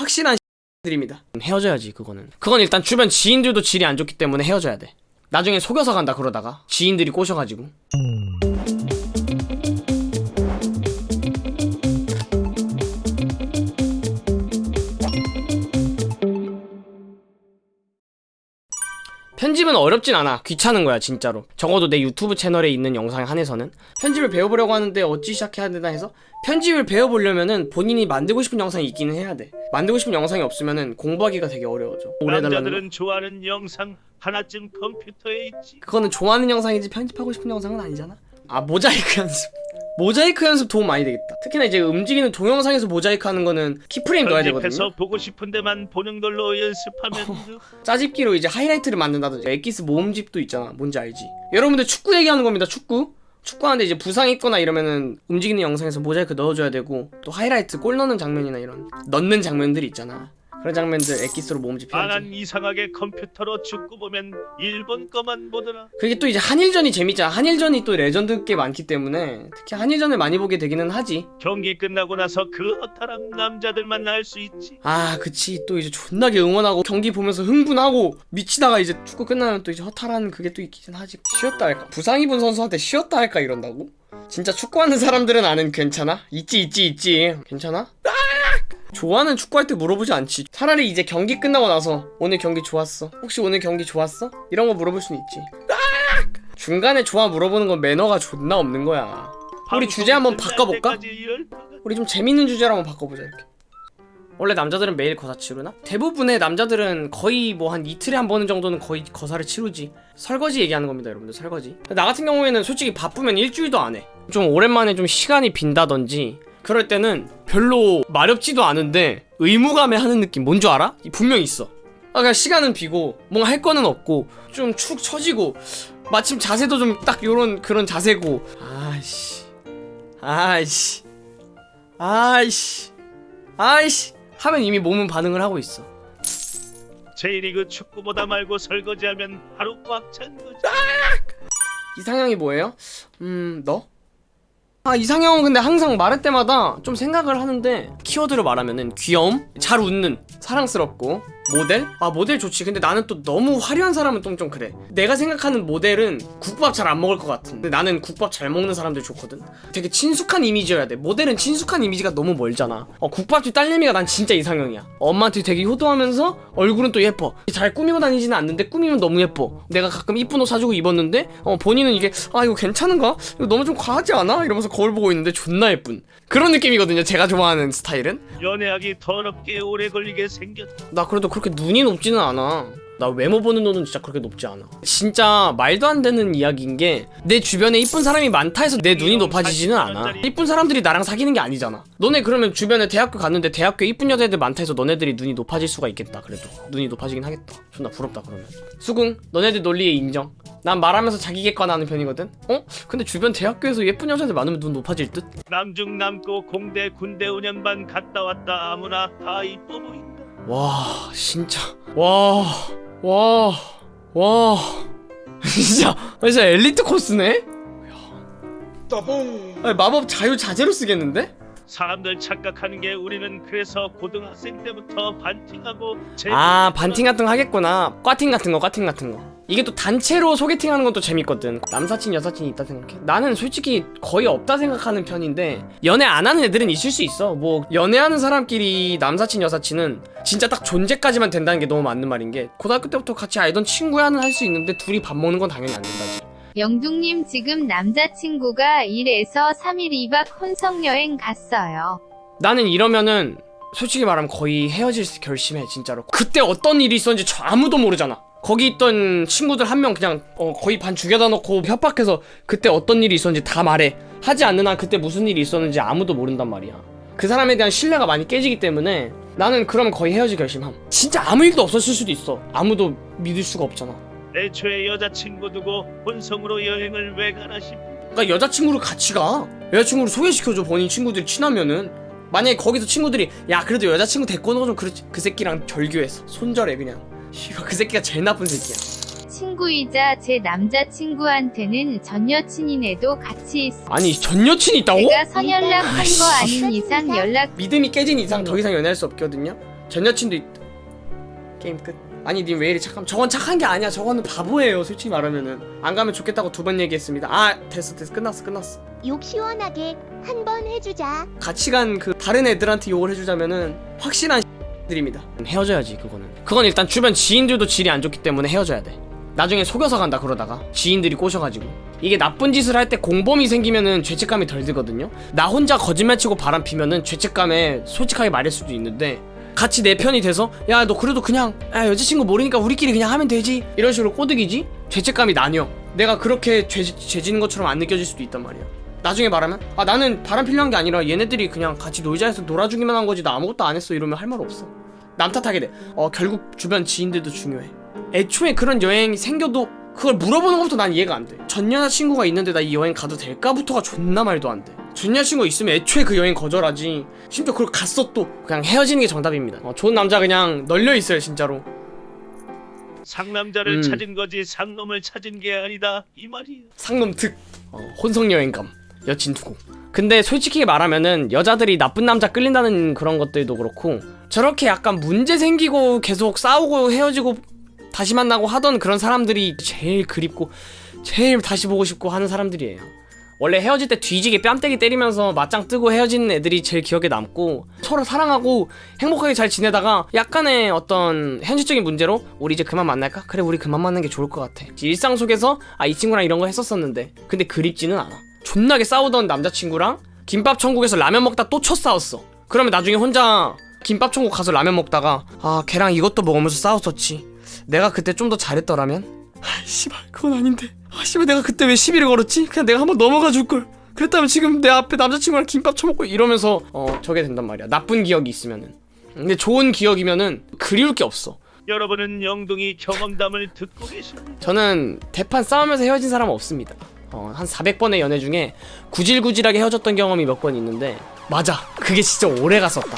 확실한 들입니다. 헤어져야지 그거는. 그건 일단 주변 지인들도 질이 안 좋기 때문에 헤어져야 돼. 나중에 속여서 간다 그러다가. 지인들이 꼬셔가지고 편집은 어렵진 않아. 귀찮은 거야 진짜로. 적어도 내 유튜브 채널에 있는 영상에 한해서는. 편집을 배워보려고 하는데 어찌 시작해야 되나 해서 편집을 배워보려면은 본인이 만들고 싶은 영상이 있기는 해야 돼. 만들고 싶은 영상이 없으면은 공부하기가 되게 어려워져. 남자들은 좋아하는 영상 하나쯤 컴퓨터에 있지. 그거는 좋아하는 영상이지 편집하고 싶은 영상은 아니잖아. 아 모자이크 연습 모자이크 연습 도움 많이 되겠다. 특히나 이제 움직이는 동영상에서 모자이크 하는 거는 keyframe 넣어야 되거든요. 보고 싶은 데만 보는 걸로 연습하면 돼. 짜집기로 이제 하이라이트를 만든다든지 엑기스 모음집도 있잖아. 뭔지 알지? 여러분들 축구 얘기하는 겁니다. 축구? 축구하는데 이제 부상 있거나 이러면은 움직이는 영상에서 모자이크 넣어줘야 되고 또 하이라이트 골 넣는 장면이나 이런 넣는 장면들이 있잖아 그런 장면들 엑기스로 모음집 해야지 아난 이상하게 컴퓨터로 축구 보면 일본 거만 보더라. 그게 또 이제 한일전이 재밌잖아 한일전이 또 레전드 게 많기 때문에 특히 한일전을 많이 보게 되기는 하지 경기 끝나고 나서 그 허탈함 남자들만 알 수 있지. 아 그치 또 이제 존나게 응원하고 경기 보면서 흥분하고 미치다가 이제 축구 끝나면 또 이제 허탈한 그게 또 있긴 하지 쉬었다 할까 부상 입은 선수한테 쉬었다 할까 이런다고? 진짜 축구하는 사람들은 아는 괜찮아? 있지 있지 있지 괜찮아? 아! 좋아하는 축구할 때 물어보지 않지 차라리 이제 경기 끝나고 나서 오늘 경기 좋았어 혹시 오늘 경기 좋았어? 이런 거 물어볼 수는 있지 아! 중간에 좋아 물어보는 건 매너가 존나 없는 거야 우리 주제 한번 바꿔볼까? 우리 좀 재밌는 주제로 한번 바꿔보자 이렇게 원래 남자들은 매일 거사 치르나? 대부분의 남자들은 거의 뭐 한 이틀에 한 번 정도는 거의 거사를 치르지 설거지 얘기하는 겁니다 여러분들 설거지 나 같은 경우에는 솔직히 바쁘면 일주일도 안해좀 오랜만에 좀 시간이 빈다든지 그럴 때는 별로 마렵지도 않은데 의무감에 하는 느낌 뭔 줄 알아? 분명 있어 아 그냥 시간은 비고 뭔가 할 거는 없고 좀 축 처지고 마침 자세도 좀 딱 요런 그런 자세고 아이씨 아이씨 아이씨 아이씨 하면 이미 몸은 반응을 하고 있어 J리그 축구보다 말고 설거지하면 하루 꽉 찬 거지. 이상형이 뭐예요? 음 너? 아 이상형은 근데 항상 말할 때마다 좀 생각을 하는데 키워드로 말하면은 귀여움, 잘 웃는, 사랑스럽고 모델? 아 모델 좋지. 근데 나는 또 너무 화려한 사람은 좀, 좀 그래. 내가 생각하는 모델은 국밥 잘 안 먹을 것 같은. 근데 나는 국밥 잘 먹는 사람들 좋거든. 되게 친숙한 이미지여야 돼. 모델은 친숙한 이미지가 너무 멀잖아. 어 국밥집 딸내미가 난 진짜 이상형이야. 엄마한테 되게 효도하면서 얼굴은 또 예뻐. 잘 꾸미고 다니지는 않는데 꾸미면 너무 예뻐. 내가 가끔 이쁜 옷 사주고 입었는데 어 본인은 이게 아 이거 괜찮은가? 이거 너무 좀 과하지 않아? 이러면서 거울 보고 있는데 존나 예쁜. 그런 느낌이거든요 제가 좋아하는 스타일은. 연애하기 더럽게 오래 걸리게 생겼다. 나 그래도 그 렇게 눈이 높지는 않아. 나 외모 보는 눈은 진짜 그렇게 높지 않아. 진짜 말도 안 되는 이야기인 게 내 주변에 이쁜 사람이 많다 해서 내 눈이 높아지지는 않아. 이쁜 사람들이 나랑 사귀는 게 아니잖아. 너네 그러면 주변에 대학교 갔는데 대학교에 이쁜 여자애들 많다 해서 너네들이 눈이 높아질 수가 있겠다. 그래도 눈이 높아지긴 하겠다. 존나 부럽다 그러면. 수긍. 너네들 논리에 인정. 난 말하면서 자기 객관하는 편이거든. 어? 근데 주변 대학교에서 예쁜 여자들 많으면 눈 높아질 듯? 남중 남고 공대 군대 5년반 갔다 왔다 아무나 다 이뻐 보인다. 와 진짜 와 와, 와. 진짜, 진짜 엘리트 코스네? 아니, 마법 자유 자재로 쓰겠는데? 사람들 착각하는 게 우리는 그래서 고등학생 때부터 반팅하고 제 아, 반팅 같은 거 하겠구나. 꽈팅 같은 거, 꽈팅 같은 거. 이게 또 단체로 소개팅 하는 것도 재밌거든. 남사친, 여사친이 있다 생각해. 나는 솔직히 거의 없다 생각하는 편인데, 연애 안 하는 애들은 있을 수 있어. 뭐, 연애하는 사람끼리 남사친, 여사친은 진짜 딱 존재까지만 된다는 게 너무 맞는 말인 게, 고등학교 때부터 같이 알던 친구야는 할 수 있는데, 둘이 밥 먹는 건 당연히 안 된다지. 영둥님 지금 남자친구가 1에서 3일 2박 혼성여행 갔어요. 나는 이러면은 솔직히 말하면 거의 헤어질 수 결심해 진짜로 그때 어떤 일이 있었는지 저 아무도 모르잖아 거기 있던 친구들 한 명 그냥 어, 거의 반 죽여다 놓고 협박해서 그때 어떤 일이 있었는지 다 말해. 하지 않는 한 그때 무슨 일이 있었는지 아무도 모른단 말이야. 그 사람에 대한 신뢰가 많이 깨지기 때문에 나는 그러면 거의 헤어질 결심함. 진짜 아무 일도 없었을 수도 있어. 아무도 믿을 수가 없잖아. 애초에 여자친구 두고 혼성으로 여행을 왜 가나 싶 그러니까 여자친구를 같이 가. 여자친구를 소개시켜줘 본인 친구들이 친하면은. 만약에 거기서 친구들이 야 그래도 여자친구 데리고 오는 거 좀 그렇지. 그 새끼랑 절교했어 손절해 그냥 씨발 그 새끼가 제일 나쁜 새끼야. 친구이자 제 남자친구한테는 전 여친이네도 같이 있어. 아니 전 여친이 있다고? 제가 선연락한. 거 아닌 이상 연락 믿음이 깨진 이상 더 이상 연애할 수 없거든요? 전 여친도 있 게임 끝. 아니 님 왜 이리 착함 저건 착한 게 아니야. 저거는 바보예요 솔직히 말하면은. 안 가면 좋겠다고 두 번 얘기했습니다. 아 됐어 됐어. 끝났어 끝났어. 욕 시원하게 한 번 해주자. 같이 간 그 다른 애들한테 욕을 해주자면은 확실한 들입니다. 헤어져야지 그거는. 그건 일단 주변 지인들도 질이 안 좋기 때문에 헤어져야 돼. 나중에 속여서 간다 그러다가. 지인들이 꼬셔가지고. 이게 나쁜 짓을 할 때 공범이 생기면은 죄책감이 덜 들거든요. 나 혼자 거짓말치고 바람 피면은 죄책감에 솔직하게 말할 수도 있는데 같이 내 편이 돼서 야 너 그래도 그냥 야 여자친구 모르니까 우리끼리 그냥 하면 되지? 이런 식으로 꼬드기지? 죄책감이 나뉘어. 내가 그렇게 죄, 죄 지는 것처럼 안 느껴질 수도 있단 말이야 나중에 말하면? 아 나는 바람 필요한 게 아니라 얘네들이 그냥 같이 놀자 해서 놀아주기만 한 거지. 나 아무것도 안 했어. 이러면 할 말 없어. 남 탓하게 돼 어 결국 주변 지인들도 중요해. 애초에 그런 여행이 생겨도 그걸 물어보는 것부터 난 이해가 안 돼 전 여자친구가 있는데 나 이 여행 가도 될까부터가 존나 말도 안돼 전 여자친구 있으면 애초에 그 여행 거절하지. 심지어 그걸 갔어 또 그냥 헤어지는 게 정답입니다. 어, 좋은 남자 그냥 널려 있어요 진짜로. 상남자를 음. 찾은 거지. 상놈을 찾은 게 아니다. 이 말이야. 상놈 특. 어, 혼성 여행감 여친 두고. 근데 솔직히 말하면은 여자들이 나쁜 남자 끌린다는 그런 것들도 그렇고 저렇게 약간 문제 생기고 계속 싸우고 헤어지고 다시 만나고 하던 그런 사람들이 제일 그립고 제일 다시 보고 싶고 하는 사람들이에요. 원래 헤어질 때 뒤지게 뺨때기 때리면서 맞짱 뜨고 헤어지는 애들이 제일 기억에 남고 서로 사랑하고 행복하게 잘 지내다가 약간의 어떤 현실적인 문제로 우리 이제 그만 만날까? 그래 우리 그만 만나는 게 좋을 것 같아. 일상 속에서 아 이 친구랑 이런 거 했었었는데. 근데 그립지는 않아 존나게 싸우던 남자친구랑 김밥 천국에서 라면 먹다 또 쳐 싸웠어. 그러면 나중에 혼자 김밥 천국 가서 라면 먹다가 아 걔랑 이것도 먹으면서 싸웠었지. 내가 그때 좀 더 잘했더라면? 아 씨발 그건 아닌데. 아 씨발 내가 그때 왜 시비를 걸었지? 그냥 내가 한번 넘어가 줄걸. 그랬다면 지금 내 앞에 남자친구랑 김밥 처먹고 이러면서 어 저게 된단 말이야. 나쁜 기억이 있으면은. 근데 좋은 기억이면은 그리울 게 없어. 여러분은 영동이 경험담을 듣고 계십니다. 저는 대판 싸우면서 헤어진 사람 은 없습니다 어, 한 400번의 연애 중에 구질구질하게 헤어졌던 경험이 몇 번 있는데 맞아. 그게 진짜 오래 갔었다